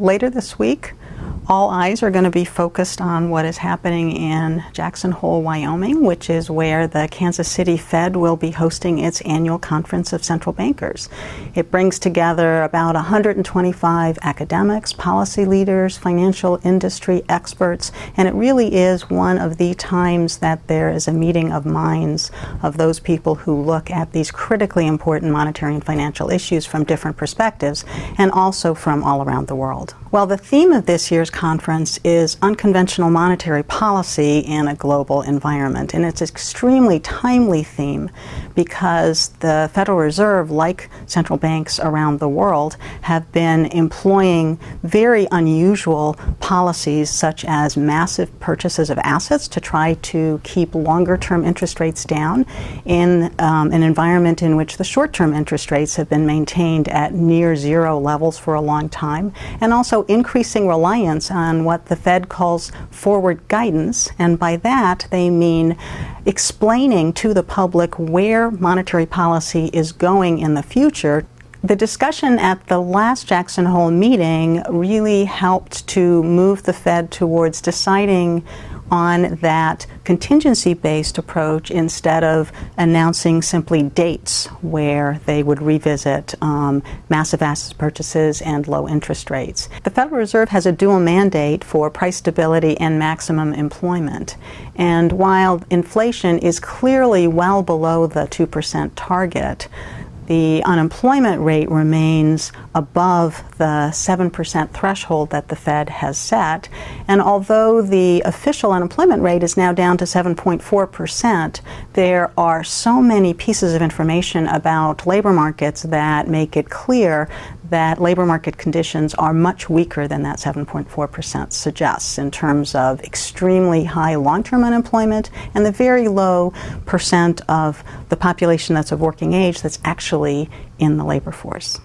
Later this week, all eyes are going to be focused on what is happening in Jackson Hole, Wyoming, which is where the Kansas City Fed will be hosting its annual conference of central bankers. It brings together about 125 academics, policy leaders, financial industry experts, and it really is one of the times that there is a meeting of minds of those people who look at these critically important monetary and financial issues from different perspectives and also from all around the world. Well, the theme of this year's conference is unconventional monetary policy in a global environment. And it's an extremely timely theme because the Federal Reserve, like central banks around the world, have been employing very unusual policies such as massive purchases of assets to try to keep longer term interest rates down in um, an environment in which the short term interest rates have been maintained at near zero levels for a long time, and also increasing reliance on what the Fed calls forward guidance, and by that they mean explaining to the public where monetary policy is going in the future the discussion at the last Jackson Hole meeting really helped to move the Fed towards deciding on that contingency based approach instead of announcing simply dates where they would revisit um, massive asset purchases and low interest rates. The Federal Reserve has a dual mandate for price stability and maximum employment. And while inflation is clearly well below the 2% target, the unemployment rate remains above the 7% threshold that the Fed has set. And although the official unemployment rate is now down to 7.4%, there are so many pieces of information about labor markets that make it clear that labor market conditions are much weaker than that 7.4% suggests in terms of extremely high long-term unemployment and the very low percent of the population that's of working age that's actually in the labor force.